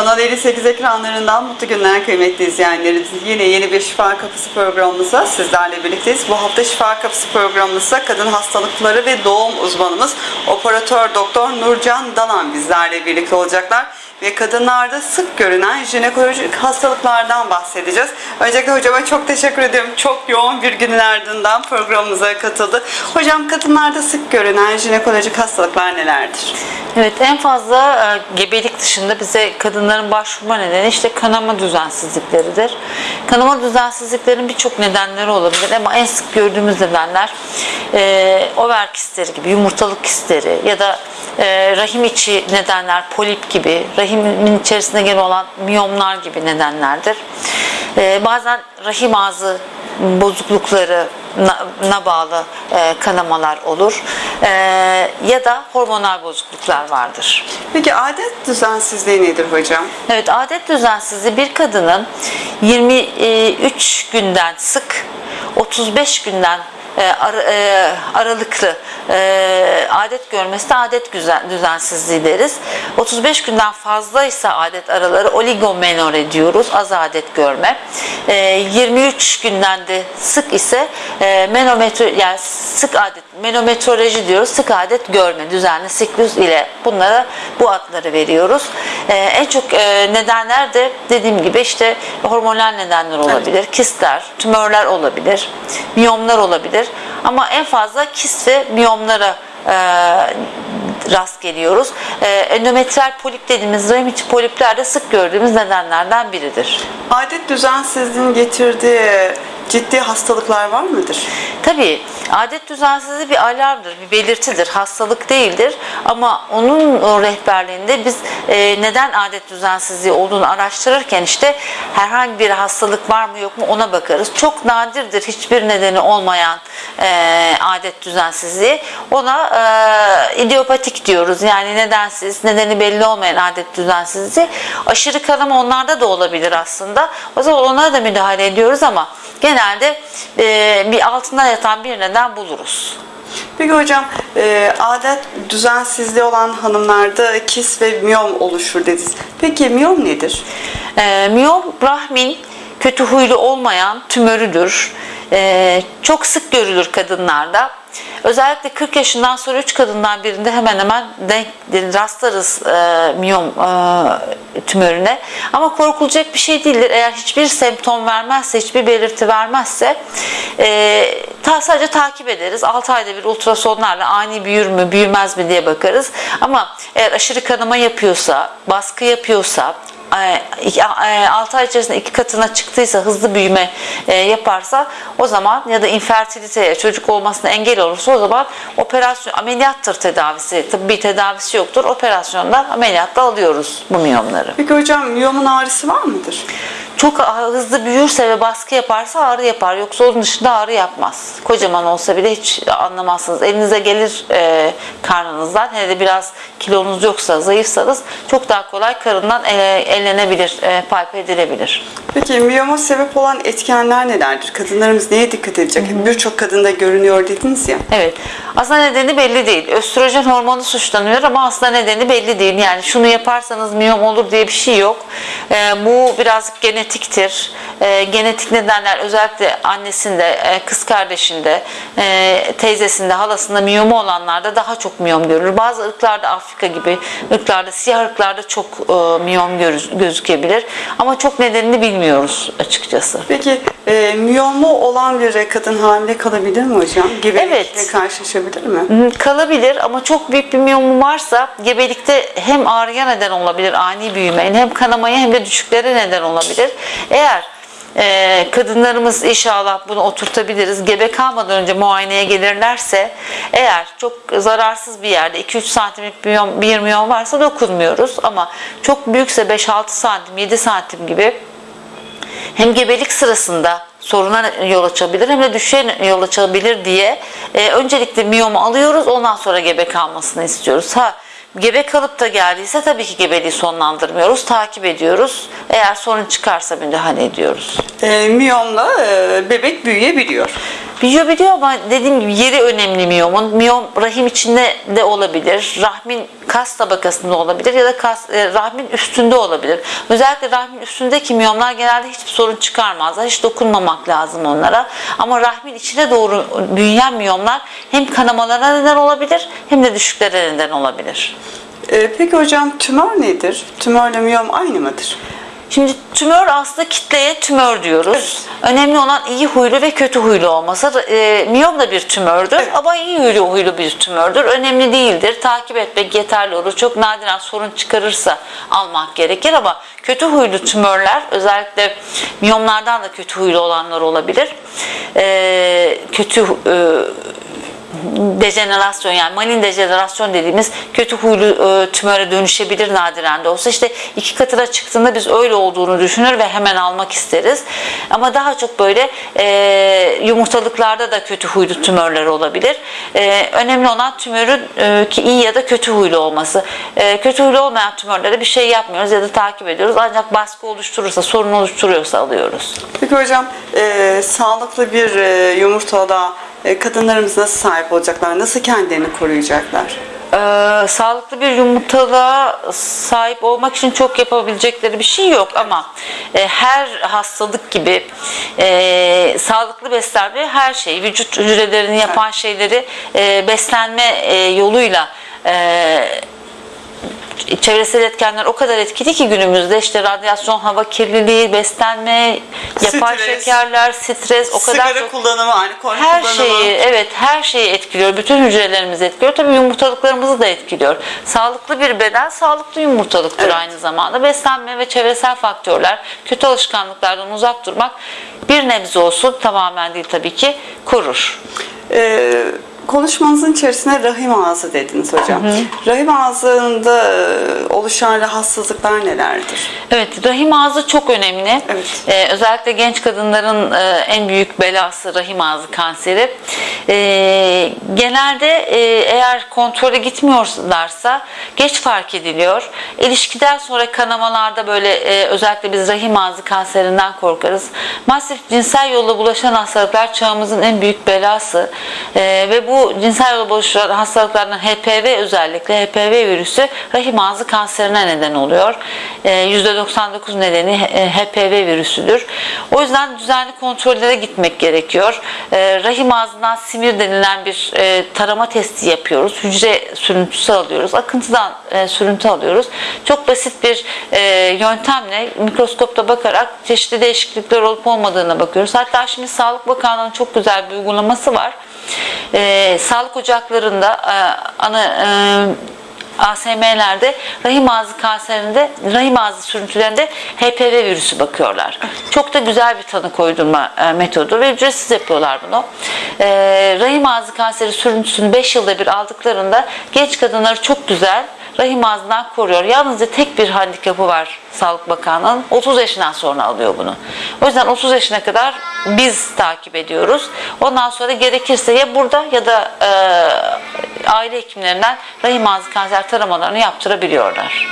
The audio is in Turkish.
Kanal 58 ekranlarından mutlu günler kıymetli izleyenlerimiz. Yine yeni bir Şifa Kapısı programımızda sizlerle birlikteyiz. Bu hafta Şifa Kapısı programımızda kadın hastalıkları ve doğum uzmanımız operatör doktor Nurcan Dalan bizlerle birlikte olacaklar. Ve kadınlarda sık görünen jinekolojik hastalıklardan bahsedeceğiz. Öncelikle hocama çok teşekkür ediyorum. Çok yoğun bir günün ardından programımıza katıldı. Hocam kadınlarda sık görünen jinekolojik hastalıklar nelerdir? Evet en fazla e, gebelik dışında bize kadınların başvurma nedeni işte kanama düzensizlikleridir. Kanama düzensizliklerin birçok nedenleri olabilir ama en sık gördüğümüz nedenler e, over kistleri gibi yumurtalık kistleri ya da e, rahim içi nedenler polip gibi rahimin içerisinde gelen olan miyomlar gibi nedenlerdir. E, bazen rahim ağzı bozuklukları na bağlı e, kanamalar olur E, ya da hormonal bozukluklar vardır. Peki adet düzensizliği nedir hocam? Evet adet düzensizliği bir kadının 23 günden sık 35 günden e, ara- e, aralıklı e, adet görmesi de adet güzel- düzensizliği deriz. 35 günden fazlaysa adet araları oligomenore diyoruz. Az adet görme. E, 23 günden de sık ise e, menometro yani sık adet menometroloji diyoruz. Sık adet görme düzenli siklus ile bunlara bu adları veriyoruz. E, en çok e, nedenler de dediğim gibi işte hormonal nedenler olabilir. Kistler, tümörler olabilir, miyomlar olabilir. Ama en fazla kist ve miyomlara e, rast geliyoruz. E, endometriyal polip dediğimiz rahim içi polipler de sık gördüğümüz nedenlerden biridir. Adet düzensizliğinin getirdiği ciddi hastalıklar var mıdır? Tabii adet düzensizliği bir alarmdır, bir belirtidir, hastalık değildir. Ama onun rehberliğinde biz e, neden adet düzensizliği olduğunu araştırırken işte herhangi bir hastalık var mı yok mu ona bakarız. Çok nadirdir hiçbir nedeni olmayan e, adet düzensizliği. Ona e, idiopatik diyoruz. Yani nedensiz, nedeni belli olmayan adet düzensizliği. Aşırı kanama onlarda da olabilir aslında. O zaman ona da müdahale ediyoruz ama genelde e, bir altında yatan bir neden buluruz. Peki hocam e, adet düzensizliği olan hanımlarda kis ve miyom oluşur dediniz. Peki miyom nedir? E, miyom rahmin kötü huylu olmayan tümörüdür. E, çok sık görülür kadınlarda. Özellikle 40 yaşından sonra 3 kadından birinde hemen hemen denk rastlarız e, miyom e, tümörüne. Ama korkulacak bir şey değildir. Eğer hiçbir semptom vermezse, hiçbir belirti vermezse e, ta, sadece takip ederiz. 6 ayda bir ultrasonlarla ani büyür mü, büyümez mi diye bakarız. Ama eğer aşırı kanama yapıyorsa, baskı yapıyorsa, 6 ay içerisinde iki katına çıktıysa hızlı büyüme e, yaparsa o zaman ya da infertiliteye çocuk olmasına engel olursa o zaman operasyon ameliyattır tedavisi. Tıbbi tedavisi yoktur. Operasyondan ameliyatla alıyoruz bu miyomları. Peki hocam miyomun ağrısı var mıdır? Çok hızlı büyürse ve baskı yaparsa ağrı yapar. Yoksa onun dışında ağrı yapmaz. Kocaman olsa bile hiç anlamazsınız. Elinize gelir e, karnınızdan. Hele de biraz kilonuz yoksa, zayıfsanız çok daha kolay karından e, ellenebilir, e, palp edilebilir. Peki miyoma sebep olan etkenler nelerdir? Kadınlarımız neye dikkat edecek? Birçok kadında görünüyor dediniz ya. Evet. Aslında nedeni belli değil. Östrojen hormonu suçlanıyor ama aslında nedeni belli değil. Yani şunu yaparsanız miyom olur diye bir şey yok. Ee, bu birazcık genetiktir. Ee, genetik nedenler özellikle annesinde, e, kız kardeşinde, e, teyzesinde, halasında miyomu olanlarda daha çok miyom görülür. Bazı ırklarda Afrika gibi ırklarda, siyah ırklarda çok e, miyom görü- gözükebilir. Ama çok nedenini bilmiyoruz açıkçası. Peki e, miyomu olan bir kadın hamile kalabilir mi hocam? Gebelikle Evet. karşılaşabilir mi? Hı, Kalabilir ama çok büyük bir miyomu varsa gebelikte hem ağrıya neden olabilir ani büyüme hem kanamaya hem de düşüklere neden olabilir. Eğer e, kadınlarımız inşallah bunu oturtabiliriz. Gebe kalmadan önce muayeneye gelirlerse eğer çok zararsız bir yerde 2-3 santimlik bir miyom, bir miyom varsa dokunmuyoruz ama çok büyükse 5-6 santim 7 santim gibi hem gebelik sırasında soruna yol açabilir hem de düşüşe yol açabilir diye e, öncelikle miyomu alıyoruz ondan sonra gebe kalmasını istiyoruz. Ha gebe kalıp da geldiyse tabii ki gebeliği sonlandırmıyoruz, takip ediyoruz. Eğer sorun çıkarsa müdahale ediyoruz. E, miyomla e, bebek büyüyebiliyor. Büyüyebiliyor ama dediğim gibi yeri önemli miyomun. Miyom rahim içinde de olabilir. Rahmin kas tabakasında olabilir ya da kas, e, rahmin üstünde olabilir. Özellikle rahmin üstündeki miyomlar genelde hiçbir sorun çıkarmazlar. Hiç dokunmamak lazım onlara. Ama rahmin içine doğru büyüyen miyomlar hem kanamalara neden olabilir hem de düşüklere neden olabilir. Ee, peki hocam tümör nedir? Tümörle miyom aynı mıdır? Şimdi tümör aslında kitleye tümör diyoruz. Önemli olan iyi huylu ve kötü huylu olması. E, miyom da bir tümördür Evet. ama iyi huylu huylu bir tümördür. Önemli değildir. Takip etmek yeterli olur. Çok nadiren sorun çıkarırsa almak gerekir ama kötü huylu tümörler özellikle miyomlardan da kötü huylu olanlar olabilir. E, kötü e, dejenerasyon yani malin dejenerasyon dediğimiz kötü huylu e, tümöre dönüşebilir nadiren de olsa. İşte iki katına çıktığında biz öyle olduğunu düşünür ve hemen almak isteriz. Ama daha çok böyle e, yumurtalıklarda da kötü huylu tümörler olabilir. E, önemli olan tümörün e, ki iyi ya da kötü huylu olması. E, kötü huylu olmayan tümörlere bir şey yapmıyoruz ya da takip ediyoruz. Ancak baskı oluşturursa, sorun oluşturuyorsa alıyoruz. Peki hocam e, sağlıklı bir e, yumurtalığa e, kadınlarımız nasıl sahip olacaklar? Nasıl kendilerini koruyacaklar? Ee, sağlıklı bir yumurtalığa sahip olmak için çok yapabilecekleri bir şey yok ama e, her hastalık gibi e, sağlıklı beslenme her şey vücut hücrelerini yapan şeyleri e, beslenme e, yoluyla e, çevresel etkenler o kadar etkili ki günümüzde işte radyasyon, hava kirliliği, beslenme, yapay Stres. şekerler, stres o kadar Sigara çok kullanımı, alkol her kullanımı. şeyi evet her şeyi etkiliyor. Bütün hücrelerimizi etkiliyor. Tabii yumurtalıklarımızı da etkiliyor. Sağlıklı bir beden sağlıklı yumurtalıktır Evet. aynı zamanda. Beslenme ve çevresel faktörler, kötü alışkanlıklardan uzak durmak bir nebze olsun tamamen değil tabii ki korur. Ee, konuşmanızın içerisinde rahim ağzı dediniz hocam. Rahim ağzında e, oluşan rahatsızlıklar nelerdir? Evet, rahim ağzı çok önemli. Evet. Ee, özellikle genç kadınların e, en büyük belası rahim ağzı kanseri. Ee, genelde e, eğer kontrole gitmiyorlarsa geç fark ediliyor. İlişkiden sonra kanamalarda böyle e, özellikle biz rahim ağzı kanserinden korkarız. Masif cinsel yolla bulaşan hastalıklar çağımızın en büyük belası. Ee, ve bu cinsel yolla bulaşan hastalıklardan HPV özellikle HPV virüsü rahim ağzı kanserine neden oluyor. Ee, %99 nedeni e, HPV virüsüdür. O yüzden düzenli kontrollere gitmek gerekiyor. Ee, rahim ağzından simir denilen bir e, tarama testi yapıyoruz. Hücre sürüntüsü alıyoruz. Akıntıdan e, sürüntü alıyoruz. Çok basit bir e, yöntemle mikroskopta bakarak çeşitli değişiklikler olup olmadığına bakıyoruz. Hatta şimdi Sağlık Bakanlığı'nın çok güzel bir uygulaması var. E, sağlık ocaklarında e, ana e, ASM'lerde rahim ağzı kanserinde, rahim ağzı sürüntülerinde HPV virüsü bakıyorlar. Çok da güzel bir tanı koydurma e, metodu ve ücretsiz yapıyorlar bunu. E, rahim ağzı kanseri sürüntüsünü 5 yılda bir aldıklarında genç kadınları çok güzel rahim ağzından koruyor. Yalnızca tek bir handikapı var Sağlık Bakanlığı'nın. 30 yaşından sonra alıyor bunu. O yüzden 30 yaşına kadar biz takip ediyoruz. Ondan sonra gerekirse ya burada ya da e, aile hekimlerinden rahim ağzı kanser taramalarını yaptırabiliyorlar.